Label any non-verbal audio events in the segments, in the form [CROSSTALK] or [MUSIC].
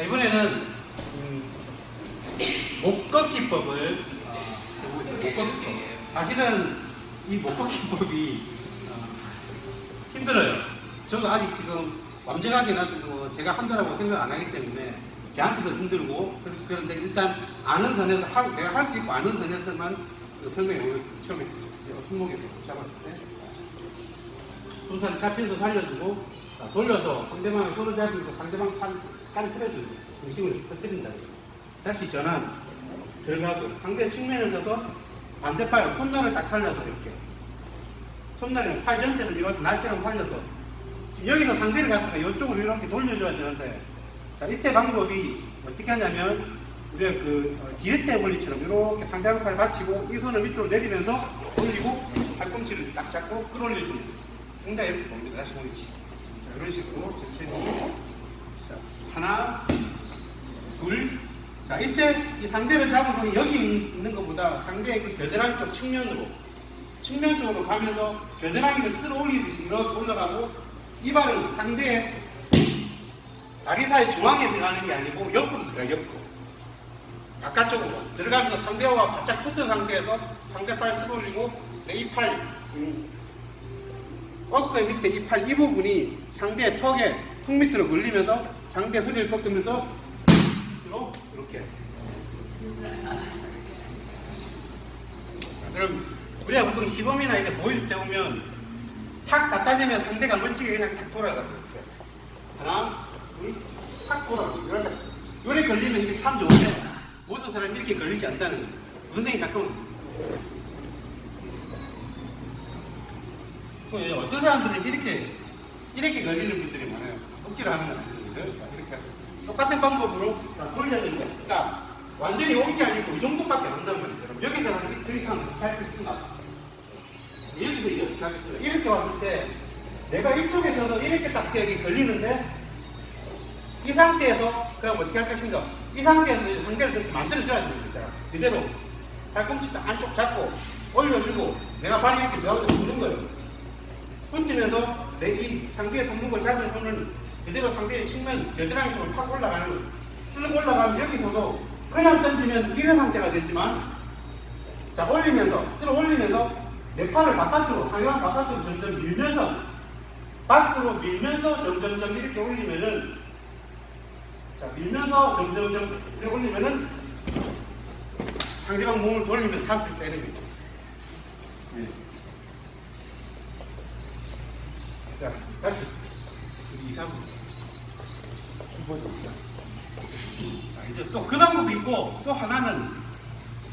자, 이번에는 음, 어, 보고 있어요. 목꺾기법. 사실은 이 목꺾기법이 어, 힘들어요. 저도 아직 지금 완전하게 뭐 제가 한다라고 생각 안 하기 때문에 저한테도 힘들고 그런- 그런데 일단 아는 선에서 하, 내가 할 수 있고 아는 선에서만 그 설명해 보겠습니다. 처음에 손목에서 잡았을 때 손살을 잡힌 손 살려주고 자, 돌려서 상대방의 손을 잡으면서 상대방 팔, 팔을 틀어주고 중심을 터뜨린다. 다시 전환 들어가고 상대 측면에 서서 반대팔 손날을 딱 살려서 이렇게 손날이 팔 전체를 이렇게 날처럼 살려서 여기서 상대를 갖다가 이쪽으로 이렇게 돌려줘야 되는데 자 이때 방법이 어떻게 하냐면 우리가 그 어, 지렛대 원리처럼 이렇게 상대방 팔 받치고 이 손을 밑으로 내리면서 올리고 팔꿈치를 딱 잡고 끌어올려주는. 상당히 봅니다. 다시 보이지. 자 이런 식으로 자 하나 둘 자, 이때 이 상대를 잡은 손이 여기 있는 것보다 상대의 그 겨드랑이 쪽 측면으로, 측면 쪽으로 가면서 겨드랑이를 쓸어 올리듯이 이렇게 올라가고, 이 발은 상대의 다리 사이 중앙에 들어가는 게 아니고 옆으로 들어가요, 옆으로. 바깥쪽으로. 들어가면서 상대와 바짝 붙은 상태에서 상대 팔 쓸어 올리고, 내 이 팔, 음, 어깨 밑에 이 팔 이 부분이 상대의 턱에, 턱 밑으로 걸리면서 상대 허리를 꺾으면서 이렇게. 자, 그럼 우리가 보통 시범이나 이렇게 보여줄 때 보면 탁 갖다 대면 상대가 멋지게 그냥 탁 돌아가고 이렇게. 하나, 둘, 탁 돌아가고 이렇게. 요래 걸리면 이게 참 좋은데 모든 사람이 이렇게 걸리지 않다는 거예요. 선생님 가끔 또 어떤 사람들은 이렇게 이렇게 걸리는 분들이 많아요. 억지로 하는 건 아니거든요. 자, 이렇게 똑같은 방법으로 자, 돌려야 됩니다. 그러니까 완전히 온게 아니고 이 정도밖에 안 한단 말이에요. 여기서 하는 그 이상 어떻게 할 것인가? 여기서 이제 어떻게 할 것인가? 이렇게 왔을 때 내가 이쪽에서도 이렇게 딱 여기 걸리는데 이 상태에서 그럼 어떻게 할 것인가? 이 상태에서 상대를 그렇게 만들어줘야 됩니다. 그대로 팔꿈치 안쪽 잡고 올려주고 내가 발이 이렇게 들어가서 주는 거예요. 붙으면서 내 이 상대의 손목을 잡은 손은 그대로 상대의 측면 겨드랑이 쪽으로 팍 올라가는. 슬렁 올라가면 여기서도 그냥 던지면 이런 상태가 되지만 자 올리면서 쓸어 올리면서 내 팔을 바깥으로 상대방 바깥으로 점점 밀면서 밖으로 밀면서 점점점 이렇게 올리면은 자 밀면서 점점점 이렇게 올리면은 상대방 몸을 돌리면서 탈수 있다는 거죠. 네. 자, 다시. 2, 3. 보여줍니다. 자, 이제 또그 방법이 있고, 또 하나는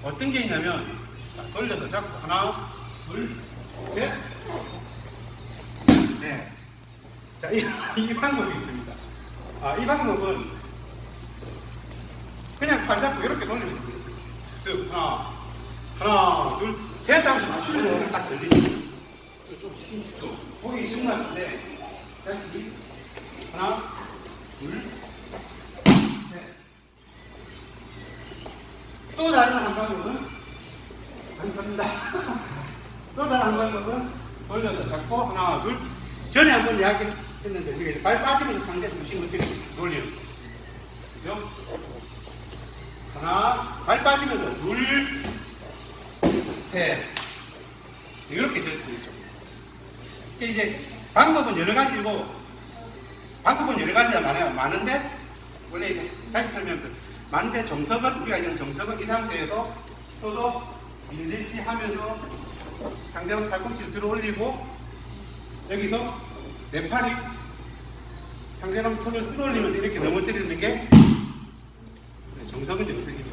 어떤 게 있냐면, 자, 돌려서 잡고, 하나, 둘, 셋. 네. 자, 이, [LAUGHS] 이 방법이 있습니다. 아, 이 방법은 그냥 팔 잡고 이렇게 돌리면 됩니다. 쓱, 하나, 하나, 둘, 셋 하면서 맞추면 딱 걸리죠. 쉬운 것 같은데 다시 하나 둘셋또 다른 한 방법은 안 갑니다 또 다른 한 방법은 돌려서 잡고 하나 둘 전에 한번 이야기 했는데 우리가 발 빠지면서 상대 중심을 이렇게 돌리는 그죠? 하나 발 빠지면서 둘셋 이렇게 될 수 있죠 이제 방법은 여러 가지고 방법은 여러 가지가 많아요. 많은데 원래 이제 다시 설명드 많은데 정석은 우리가 이런 정석은 이 상태에서 서로 밀듯이 하면서 상대방 팔꿈치를 들어 올리고 여기서 내 팔이 상대방 턱을 쓸어 올리면서 이렇게 넘어뜨리는 게 정석은 정석이